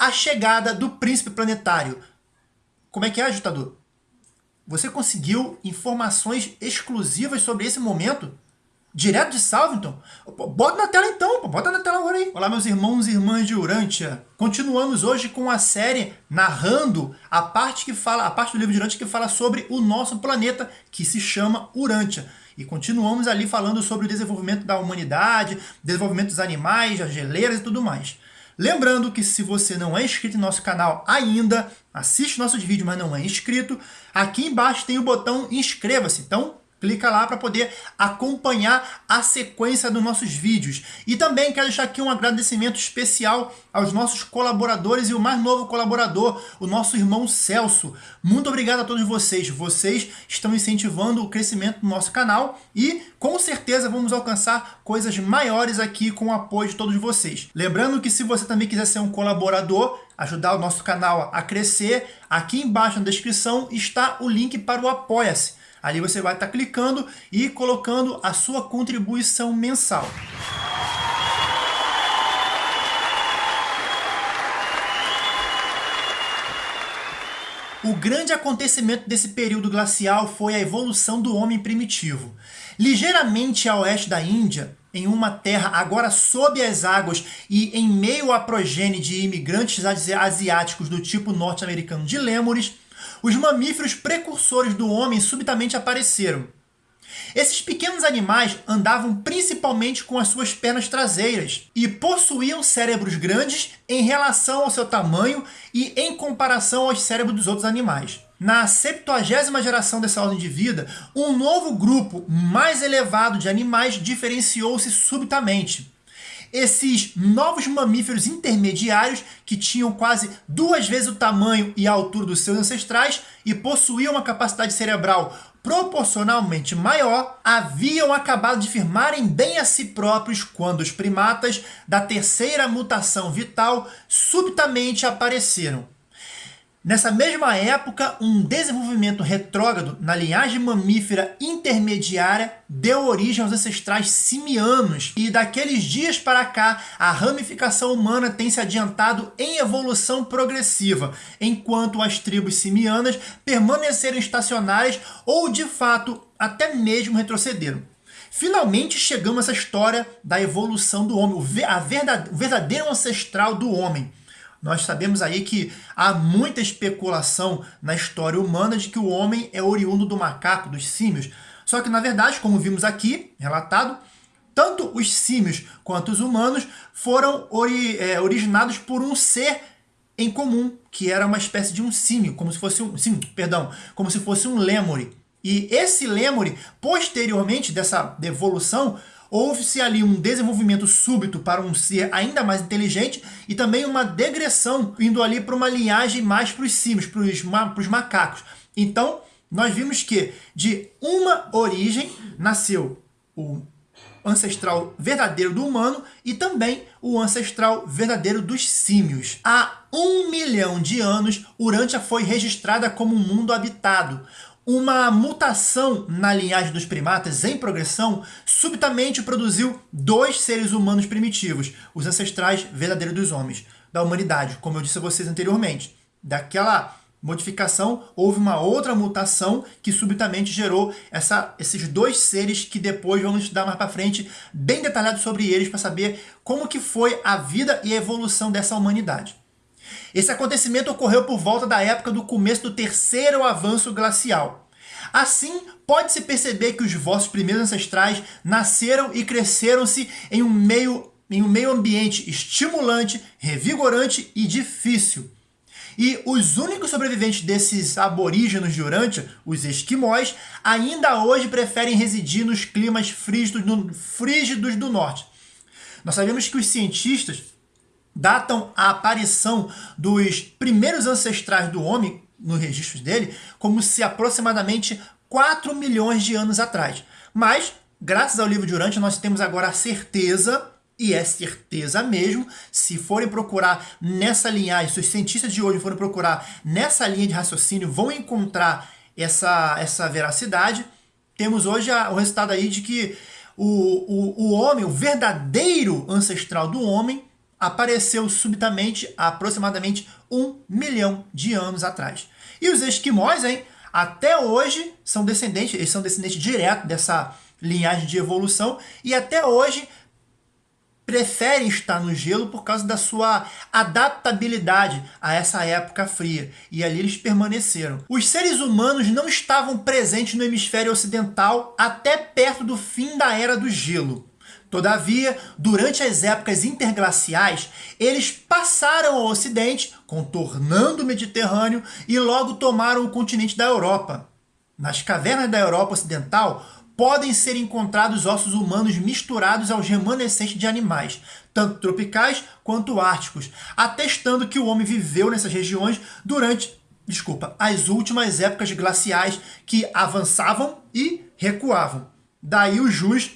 a chegada do príncipe planetário. Como é que é, ajustador? Você conseguiu informações exclusivas sobre esse momento? Direto de Salvington? Bota na tela então, bota na tela agora aí. Olá meus irmãos e irmãs de Urântia. Continuamos hoje com a série narrando a parte que fala, a parte do livro de Urântia que fala sobre o nosso planeta, que se chama Urântia. E continuamos ali falando sobre o desenvolvimento da humanidade, desenvolvimento dos animais, as geleiras e tudo mais. Lembrando que se você não é inscrito em nosso canal ainda, assiste nossos vídeos, mas não é inscrito, aqui embaixo tem o botão inscreva-se. Então, Clica lá para poder acompanhar a sequência dos nossos vídeos. E também quero deixar aqui um agradecimento especial aos nossos colaboradores e o mais novo colaborador, o nosso irmão Celso. Muito obrigado a todos vocês. Vocês estão incentivando o crescimento do nosso canal e com certeza vamos alcançar coisas maiores aqui com o apoio de todos vocês. Lembrando que se você também quiser ser um colaborador, ajudar o nosso canal a crescer, aqui embaixo na descrição está o link para o Apoia-se. Ali você vai estar clicando e colocando a sua contribuição mensal. O grande acontecimento desse período glacial foi a evolução do homem primitivo. Ligeiramente a oeste da Índia, em uma terra agora sob as águas e em meio à progênie de imigrantes asiáticos do tipo norte-americano de lêmures, os mamíferos precursores do homem subitamente apareceram. Esses pequenos animais andavam principalmente com as suas pernas traseiras e possuíam cérebros grandes em relação ao seu tamanho e em comparação aos cérebros dos outros animais. Na 70 geração dessa ordem de vida, um novo grupo mais elevado de animais diferenciou-se subitamente esses novos mamíferos intermediários, que tinham quase duas vezes o tamanho e a altura dos seus ancestrais e possuíam uma capacidade cerebral proporcionalmente maior, haviam acabado de firmarem bem a si próprios quando os primatas da terceira mutação vital subitamente apareceram. Nessa mesma época, um desenvolvimento retrógrado na linhagem mamífera intermediária deu origem aos ancestrais simianos, e daqueles dias para cá, a ramificação humana tem se adiantado em evolução progressiva, enquanto as tribos simianas permaneceram estacionárias ou, de fato, até mesmo retrocederam. Finalmente chegamos a essa história da evolução do homem, o verdadeiro ancestral do homem. Nós sabemos aí que há muita especulação na história humana de que o homem é oriundo do macaco, dos símios. Só que, na verdade, como vimos aqui, relatado, tanto os símios quanto os humanos foram ori é, originados por um ser em comum, que era uma espécie de um símio, como se fosse um, sim, perdão, como se fosse um lêmure. E esse lêmure, posteriormente dessa evolução, houve-se ali um desenvolvimento súbito para um ser ainda mais inteligente e também uma degressão indo ali para uma linhagem mais para os símios, para os, ma macacos. Então, nós vimos que de uma origem nasceu o ancestral verdadeiro do humano e também o ancestral verdadeiro dos símios. Há um milhão de anos, Urântia foi registrada como um mundo habitado, uma mutação na linhagem dos primatas em progressão subitamente produziu dois seres humanos primitivos, os ancestrais verdadeiros dos homens, da humanidade, como eu disse a vocês anteriormente. Daquela modificação, houve uma outra mutação que subitamente gerou essa, esses dois seres que depois vamos estudar mais para frente, bem detalhado sobre eles, para saber como que foi a vida e a evolução dessa humanidade. Esse acontecimento ocorreu por volta da época do começo do terceiro avanço glacial. Assim, pode-se perceber que os vossos primeiros ancestrais nasceram e cresceram-se em um meio em um meio ambiente estimulante, revigorante e difícil. E os únicos sobreviventes desses aborígenos de Urântia, os esquimós, ainda hoje preferem residir nos climas frígidos do norte. Nós sabemos que os cientistas datam a aparição dos primeiros ancestrais do homem, nos registros dele, como se aproximadamente 4 milhões de anos atrás. Mas, graças ao livro de Urântia, nós temos agora a certeza, e é certeza mesmo, se forem procurar nessa linhagem, se os cientistas de hoje forem procurar nessa linha de raciocínio, vão encontrar essa, essa veracidade. Temos hoje a, o resultado aí de que o, o, o homem, o verdadeiro ancestral do homem, apareceu subitamente há aproximadamente um milhão de anos atrás. E os esquimós, hein, até hoje são descendentes, eles são descendentes direto dessa linhagem de evolução e até hoje preferem estar no gelo por causa da sua adaptabilidade a essa época fria. E ali eles permaneceram. Os seres humanos não estavam presentes no hemisfério ocidental até perto do fim da Era do Gelo. Todavia, durante as épocas interglaciais, eles passaram ao ocidente, contornando o Mediterrâneo e logo tomaram o continente da Europa. Nas cavernas da Europa Ocidental, podem ser encontrados ossos humanos misturados aos remanescentes de animais, tanto tropicais quanto árticos, atestando que o homem viveu nessas regiões durante desculpa, as últimas épocas glaciais que avançavam e recuavam. Daí o jus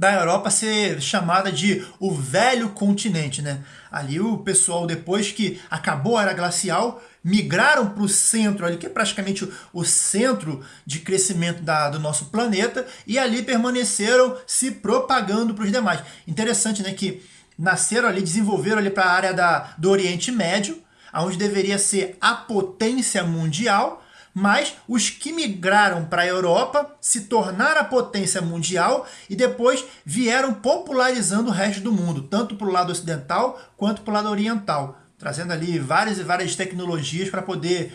da Europa ser chamada de o velho continente, né? Ali o pessoal, depois que acabou a era glacial, migraram para o centro, ali, que é praticamente o, centro de crescimento da, do nosso planeta, e ali permaneceram se propagando para os demais. Interessante, né? Que nasceram ali, desenvolveram ali para a área da, do Oriente Médio, onde deveria ser a potência mundial, mas os que migraram para a Europa se tornaram a potência mundial e depois vieram popularizando o resto do mundo, tanto para o lado ocidental quanto para o lado oriental, trazendo ali várias e várias tecnologias para poder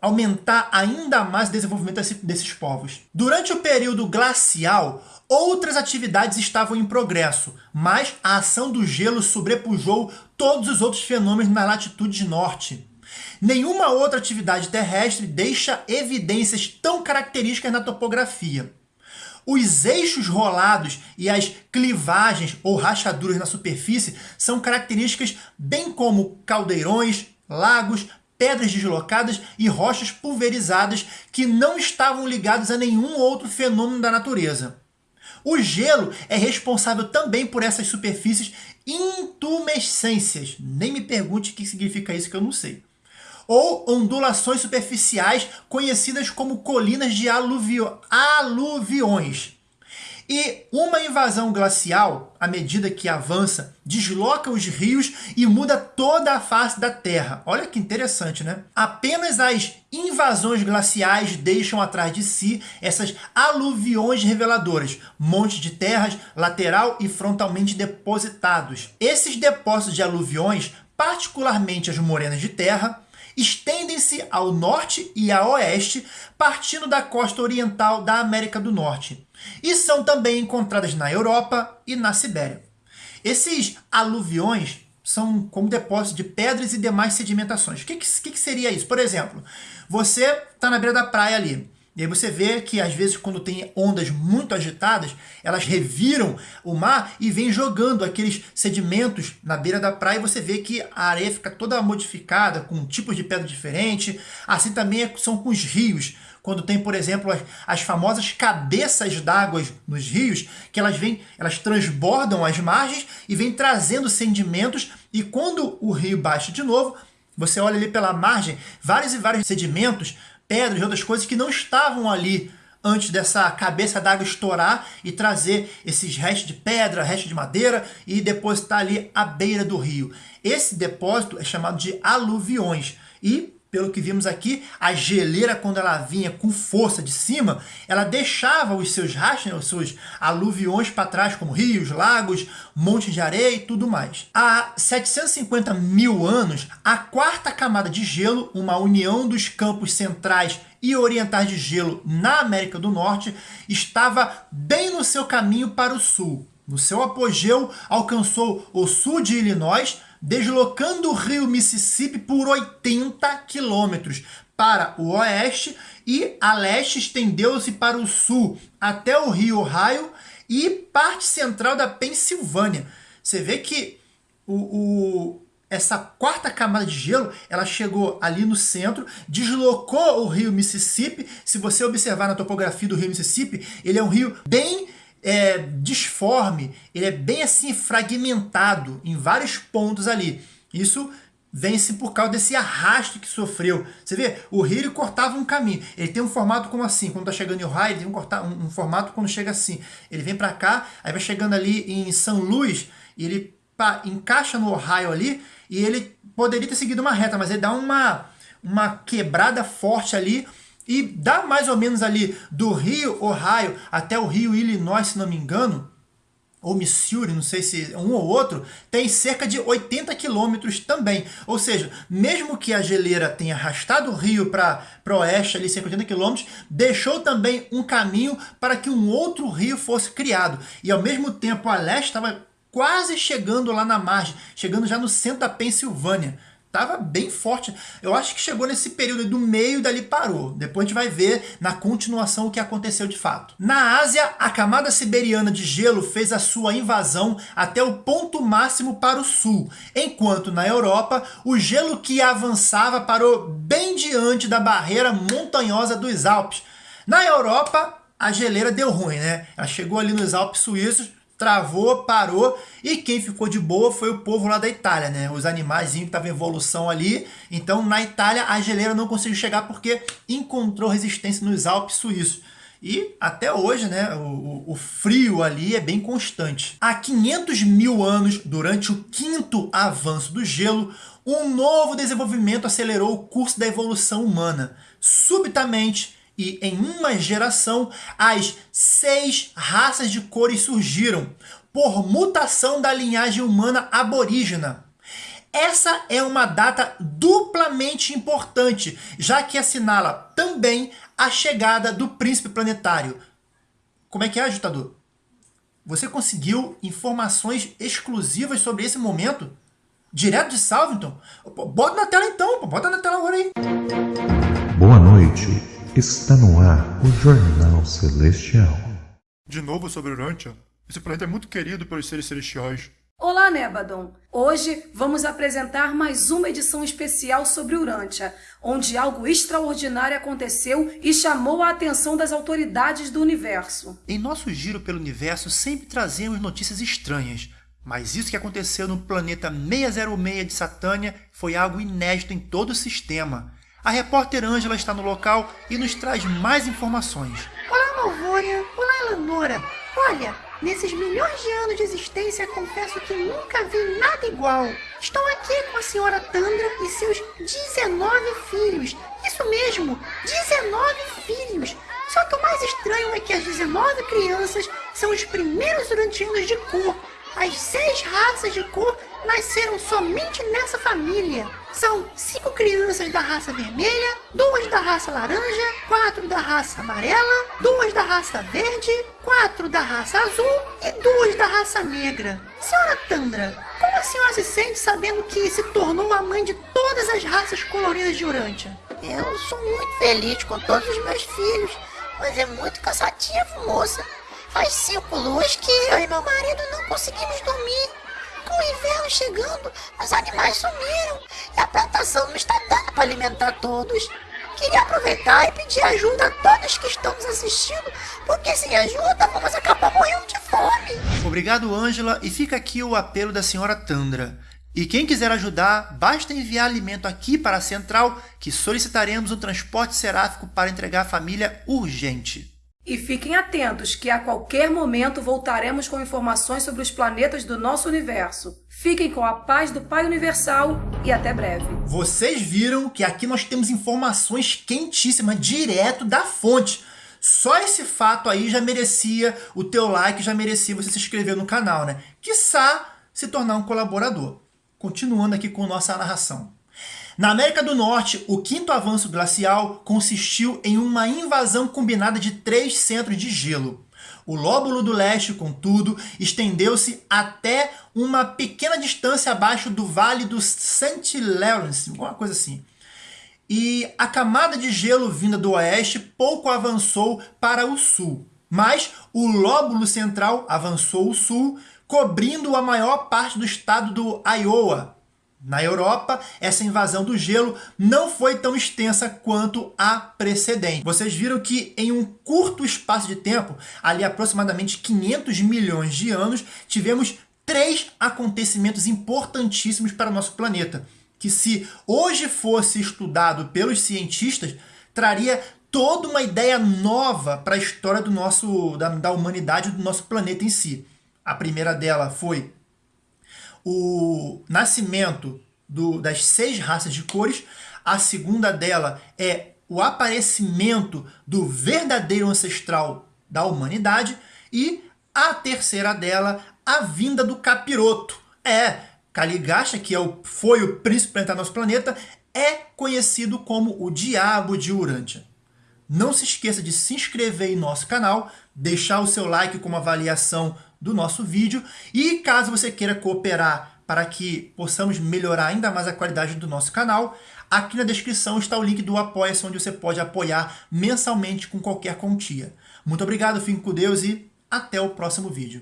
aumentar ainda mais o desenvolvimento desses povos. Durante o período glacial, outras atividades estavam em progresso, mas a ação do gelo sobrepujou todos os outros fenômenos na latitude norte. Nenhuma outra atividade terrestre deixa evidências tão características na topografia. Os eixos rolados e as clivagens ou rachaduras na superfície são características bem como caldeirões, lagos, pedras deslocadas e rochas pulverizadas que não estavam ligados a nenhum outro fenômeno da natureza. O gelo é responsável também por essas superfícies intumescências. Nem me pergunte o que significa isso que eu não sei ou ondulações superficiais conhecidas como colinas de aluvio aluviões. E uma invasão glacial, à medida que avança, desloca os rios e muda toda a face da Terra. Olha que interessante, né? Apenas as invasões glaciais deixam atrás de si essas aluviões reveladoras, montes de terras lateral e frontalmente depositados. Esses depósitos de aluviões, particularmente as morenas de terra, estendem-se ao norte e a oeste, partindo da costa oriental da América do Norte, e são também encontradas na Europa e na Sibéria. Esses aluviões são como depósitos de pedras e demais sedimentações. O que, que, que seria isso? Por exemplo, você está na beira da praia ali, e aí você vê que às vezes quando tem ondas muito agitadas, elas reviram o mar e vêm jogando aqueles sedimentos na beira da praia e você vê que a areia fica toda modificada, com tipos de pedra diferente. Assim também é, são com os rios. Quando tem, por exemplo, as, as famosas cabeças d'água nos rios, que elas vêm, elas transbordam as margens e vêm trazendo sedimentos, e quando o rio baixa de novo, você olha ali pela margem, vários e vários sedimentos pedras e outras coisas que não estavam ali antes dessa cabeça d'água estourar e trazer esses restos de pedra, restos de madeira e depositar ali à beira do rio. Esse depósito é chamado de aluviões e pelo que vimos aqui, a geleira, quando ela vinha com força de cima, ela deixava os seus rastros, né, os seus aluviões para trás, como rios, lagos, montes de areia e tudo mais. Há 750 mil anos, a quarta camada de gelo, uma união dos campos centrais e orientais de gelo na América do Norte, estava bem no seu caminho para o sul. No seu apogeu, alcançou o sul de Illinois, deslocando o rio Mississippi por 80 quilômetros para o oeste e a leste estendeu-se para o sul até o rio Ohio e parte central da Pensilvânia. Você vê que o, o, essa quarta camada de gelo, ela chegou ali no centro, deslocou o rio Mississippi. Se você observar na topografia do rio Mississippi, ele é um rio bem é, disforme, ele é bem assim fragmentado em vários pontos ali. Isso vence por causa desse arrasto que sofreu. Você vê, o rio cortava um caminho. Ele tem um formato como assim, quando está chegando em Ohio, ele tem um, cortar, um, um formato quando chega assim. Ele vem para cá, aí vai chegando ali em São Luís, e ele pá, encaixa no Ohio ali e ele poderia ter seguido uma reta, mas ele dá uma, uma quebrada forte ali e dá mais ou menos ali do Rio, Ohio, até o Rio, Illinois, se não me engano, ou Missouri, não sei se um ou outro, tem cerca de 80 quilômetros também. Ou seja, mesmo que a geleira tenha arrastado o rio para o oeste, ali cerca de 80 quilômetros, deixou também um caminho para que um outro rio fosse criado. E ao mesmo tempo a leste estava quase chegando lá na margem, chegando já no centro da Pensilvânia. Estava bem forte. Eu acho que chegou nesse período do meio dali parou. Depois a gente vai ver na continuação o que aconteceu de fato. Na Ásia, a camada siberiana de gelo fez a sua invasão até o ponto máximo para o sul, enquanto na Europa, o gelo que avançava parou bem diante da barreira montanhosa dos Alpes. Na Europa, a geleira deu ruim, né? Ela chegou ali nos Alpes suíços, travou, parou, e quem ficou de boa foi o povo lá da Itália, né? Os animais que estavam em evolução ali. Então, na Itália, a geleira não conseguiu chegar porque encontrou resistência nos Alpes suíços. E até hoje, né, o, o, frio ali é bem constante. Há 500 mil anos, durante o quinto avanço do gelo, um novo desenvolvimento acelerou o curso da evolução humana. Subitamente, e em uma geração, as seis raças de cores surgiram por mutação da linhagem humana aborígena. Essa é uma data duplamente importante, já que assinala também a chegada do príncipe planetário. Como é que é, ajustador? Você conseguiu informações exclusivas sobre esse momento? Direto de Salvington? Bota na tela então, bota na tela agora aí. Boa noite. Está no ar o Jornal Celestial. De novo sobre Urantia? Esse planeta é muito querido pelos seres celestiais. Olá, Nebadon! Hoje vamos apresentar mais uma edição especial sobre Urantia, onde algo extraordinário aconteceu e chamou a atenção das autoridades do universo. Em nosso giro pelo universo sempre trazemos notícias estranhas, mas isso que aconteceu no planeta 606 de Satânia foi algo inédito em todo o sistema. A repórter Ângela está no local e nos traz mais informações. Olá, Malvória. Olá, Eleonora. Olha, nesses milhões de anos de existência, confesso que nunca vi nada igual. Estou aqui com a senhora Tandra e seus 19 filhos. Isso mesmo, 19 filhos. Só que o mais estranho é que as 19 crianças são os primeiros urantianos de cor. As seis raças de cor nasceram somente nessa família. São cinco crianças da raça vermelha, duas da raça laranja, quatro da raça amarela, duas da raça verde, quatro da raça azul e duas da raça negra. Senhora Tandra, como a senhora se sente sabendo que se tornou a mãe de todas as raças coloridas de Urântia? Eu sou muito feliz com todos os meus filhos, mas é muito cansativo, moça. Faz cinco luas que eu e meu marido não conseguimos dormir. Com o inverno chegando, os animais sumiram e a plantação não está dando para alimentar todos. Queria aproveitar e pedir ajuda a todos que estão nos assistindo, porque sem ajuda vamos acabar morrendo de fome. Obrigado, Ângela, e fica aqui o apelo da senhora Tandra. E quem quiser ajudar, basta enviar alimento aqui para a central, que solicitaremos um transporte seráfico para entregar à família urgente. E fiquem atentos que a qualquer momento voltaremos com informações sobre os planetas do nosso universo. Fiquem com a paz do Pai Universal e até breve. Vocês viram que aqui nós temos informações quentíssimas, direto da fonte. Só esse fato aí já merecia o teu like, já merecia você se inscrever no canal, né? Quiçá se tornar um colaborador. Continuando aqui com nossa narração. Na América do Norte, o quinto avanço glacial consistiu em uma invasão combinada de três centros de gelo. O lóbulo do leste, contudo, estendeu-se até uma pequena distância abaixo do Vale do St. Lawrence, alguma coisa assim. E a camada de gelo vinda do oeste pouco avançou para o sul, mas o lóbulo central avançou ao sul, cobrindo a maior parte do estado do Iowa, na Europa, essa invasão do gelo não foi tão extensa quanto a precedente. Vocês viram que em um curto espaço de tempo, ali aproximadamente 500 milhões de anos, tivemos três acontecimentos importantíssimos para o nosso planeta, que se hoje fosse estudado pelos cientistas, traria toda uma ideia nova para a história do nosso, da, da humanidade do nosso planeta em si. A primeira dela foi o nascimento do, das seis raças de cores. A segunda dela é o aparecimento do verdadeiro ancestral da humanidade. E a terceira dela, a vinda do capiroto. É, Caligasta, que é o, foi o príncipe planetário nosso planeta, é conhecido como o Diabo de Urântia. Não se esqueça de se inscrever em nosso canal, deixar o seu like com uma avaliação do nosso vídeo e caso você queira cooperar para que possamos melhorar ainda mais a qualidade do nosso canal, aqui na descrição está o link do Apoia-se, onde você pode apoiar mensalmente com qualquer quantia. Muito obrigado, fique com Deus e até o próximo vídeo.